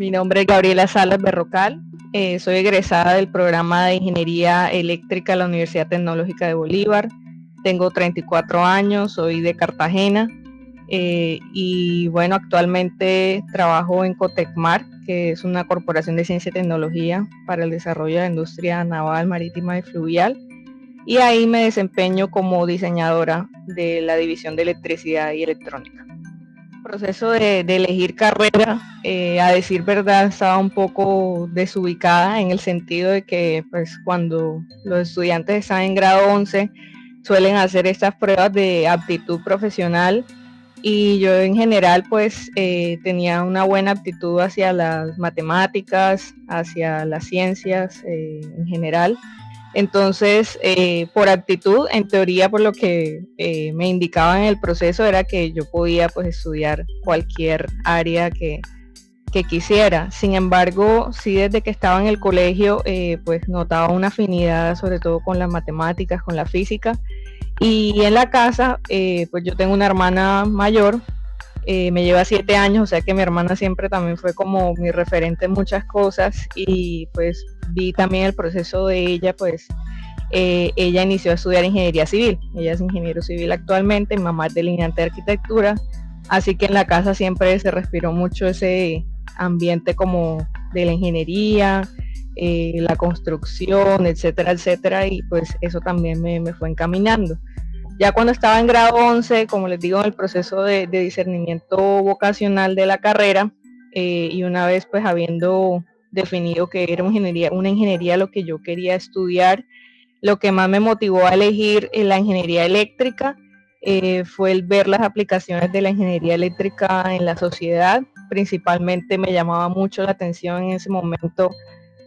Mi nombre es Gabriela Salas Berrocal. Eh, soy egresada del programa de Ingeniería Eléctrica de la Universidad Tecnológica de Bolívar. Tengo 34 años, soy de Cartagena. Eh, y bueno, actualmente trabajo en Cotecmar, que es una corporación de ciencia y tecnología para el desarrollo de la industria naval, marítima y fluvial. Y ahí me desempeño como diseñadora de la división de electricidad y electrónica proceso de, elegir carrera, eh, a decir verdad, estaba un poco desubicada en el sentido de que pues cuando los estudiantes están en grado 11 suelen hacer estas pruebas de aptitud profesional y yo en general pues eh, tenía una buena aptitud hacia las matemáticas, hacia las ciencias eh, en general entonces, eh, por actitud, en teoría, por lo que eh, me indicaba en el proceso, era que yo podía pues, estudiar cualquier área que, quisiera. Sin embargo, sí desde que estaba en el colegio, eh, pues notaba una afinidad sobre todo con las matemáticas, con la física. Y en la casa, pues yo tengo una hermana mayor, me lleva siete años, o sea que mi hermana siempre también fue como mi referente en muchas cosas y pues vi también el proceso de ella, pues eh, ella inició a estudiar ingeniería civil. Ella es ingeniero civil actualmente, mi mamá es delineante de arquitectura, así que en la casa siempre se respiró mucho ese ambiente como de la ingeniería, eh, la construcción, etcétera, etcétera, y pues eso también me, fue encaminando. Ya cuando estaba en grado 11, como les digo, en el proceso de, discernimiento vocacional de la carrera, eh, y una vez pues habiendo definido que era una ingeniería, lo que yo quería estudiar. Lo que más me motivó a elegir eh, la ingeniería eléctrica eh, fue el ver las aplicaciones de la ingeniería eléctrica en la sociedad. Principalmente me llamaba mucho la atención en ese momento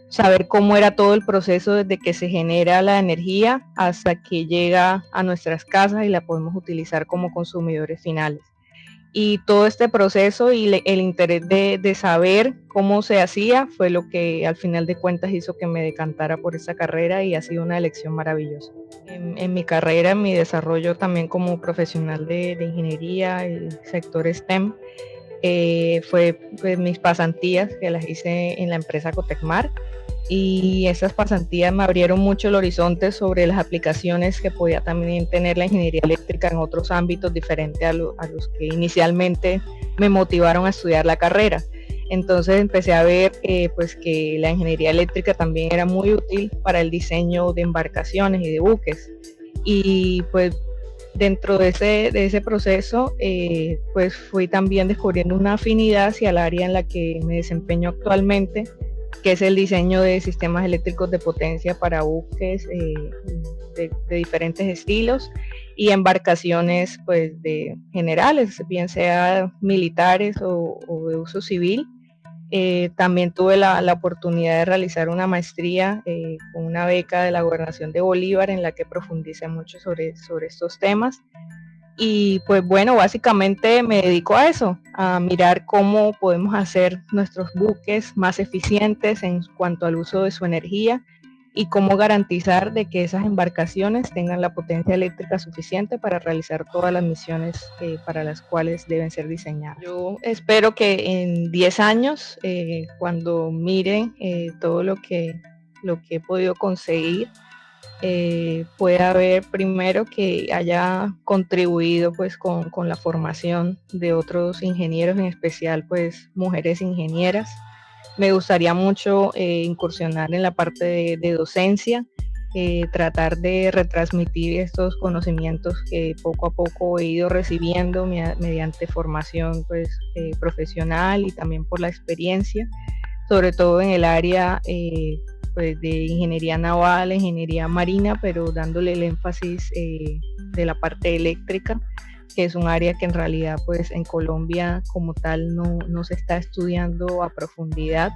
saber cómo era todo el proceso desde que se genera la energía hasta que llega a nuestras casas y la podemos utilizar como consumidores finales y todo este proceso y el interés de, saber cómo se hacía fue lo que al final de cuentas hizo que me decantara por esa carrera y ha sido una elección maravillosa. En, mi carrera, en mi desarrollo también como profesional de, ingeniería, el sector STEM, eh, fue mis pasantías que las hice en la empresa Cotecmar y esas pasantías me abrieron mucho el horizonte sobre las aplicaciones que podía también tener la ingeniería eléctrica en otros ámbitos diferentes a, los que inicialmente me motivaron a estudiar la carrera. Entonces empecé a ver eh, pues que la ingeniería eléctrica también era muy útil para el diseño de embarcaciones y de buques. Y pues dentro de ese, de ese proceso eh, pues fui también descubriendo una afinidad hacia el área en la que me desempeño actualmente que es el diseño de sistemas eléctricos de potencia para buques eh, de, diferentes estilos y embarcaciones pues de generales, bien sea militares o, de uso civil. Eh, también tuve la, oportunidad de realizar una maestría eh, con una beca de la gobernación de Bolívar en la que profundicé mucho sobre, sobre estos temas. Y pues bueno, básicamente me dedico a eso, a mirar cómo podemos hacer nuestros buques más eficientes en cuanto al uso de su energía y cómo garantizar de que esas embarcaciones tengan la potencia eléctrica suficiente para realizar todas las misiones eh, para las cuales deben ser diseñadas. Yo espero que en 10 años, eh, cuando miren eh, todo lo que, lo que he podido conseguir, eh, puede haber primero que haya contribuido pues con, la formación de otros ingenieros, en especial pues mujeres ingenieras. Me gustaría mucho eh, incursionar en la parte de, docencia, eh, tratar de retransmitir estos conocimientos que poco a poco he ido recibiendo mediante formación pues, profesional y también por la experiencia, sobre todo en el área pues, de ingeniería naval, ingeniería marina, pero dándole el énfasis eh, de la parte eléctrica, que es un área que en realidad pues en Colombia como tal no, se está estudiando a profundidad.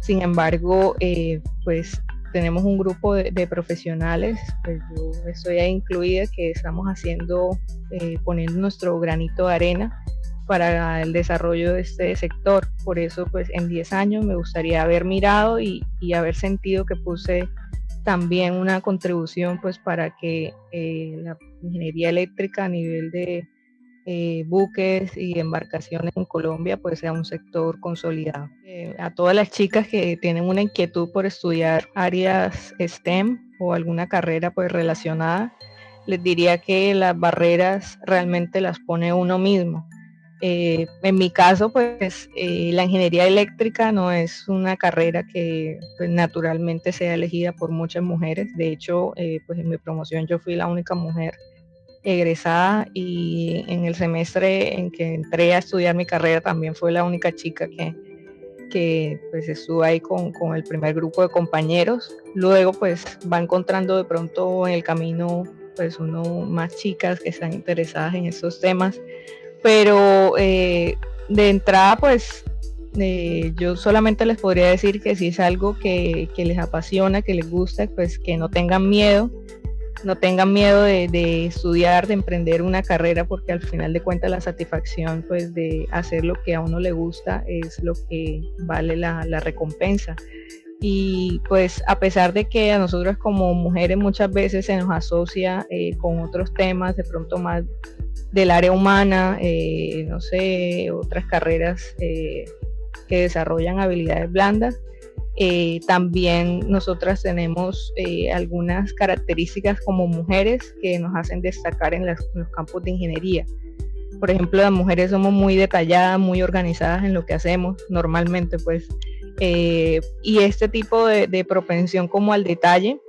Sin embargo, eh, pues tenemos un grupo de, profesionales, pues yo estoy ahí incluida, que estamos haciendo, eh, poniendo nuestro granito de arena para el desarrollo de este sector. Por eso, pues en 10 años me gustaría haber mirado y, haber sentido que puse también una contribución pues para que eh, la ingeniería eléctrica a nivel de, eh, buques y embarcaciones en Colombia pues sea un sector consolidado. Eh, a todas las chicas que tienen una inquietud por estudiar áreas STEM o alguna carrera pues relacionada, les diría que las barreras realmente las pone uno mismo. Eh, en mi caso, pues la ingeniería eléctrica no es una carrera que pues, naturalmente sea elegida por muchas mujeres. De hecho, pues en mi promoción yo fui la única mujer egresada y en el semestre en que entré a estudiar mi carrera también fue la única chica que, que pues estuvo ahí con, con, el primer grupo de compañeros. Luego pues va encontrando de pronto en el camino pues uno más chicas que están interesadas en estos temas. Pero eh, de entrada pues eh, yo solamente les podría decir que si es algo que, que les apasiona, que les gusta, pues que no tengan miedo, no tengan miedo de, estudiar, de emprender una carrera, porque al final de cuentas la satisfacción pues, de hacer lo que a uno le gusta es lo que vale la, recompensa. Y pues a pesar de que a nosotros como mujeres muchas veces se nos asocia eh, con otros temas, de pronto más del área humana, eh, no sé, otras carreras eh, que desarrollan habilidades blandas, eh, también nosotras tenemos eh, algunas características como mujeres que nos hacen destacar en, los campos de ingeniería. Por ejemplo, las mujeres somos muy detalladas, muy organizadas en lo que hacemos normalmente, pues. Eh, y este tipo de, propensión como al detalle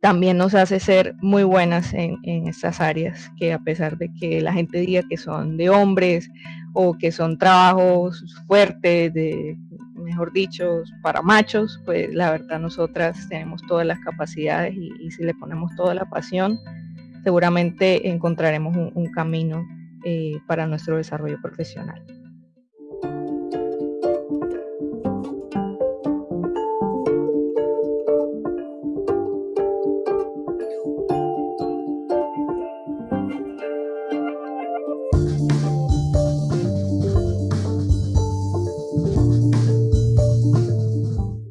también nos hace ser muy buenas en, en estas áreas, que a pesar de que la gente diga que son de hombres o que son trabajos fuertes, de mejor dicho, para machos, pues la verdad nosotras tenemos todas las capacidades y, si le ponemos toda la pasión, seguramente encontraremos un, camino eh, para nuestro desarrollo profesional.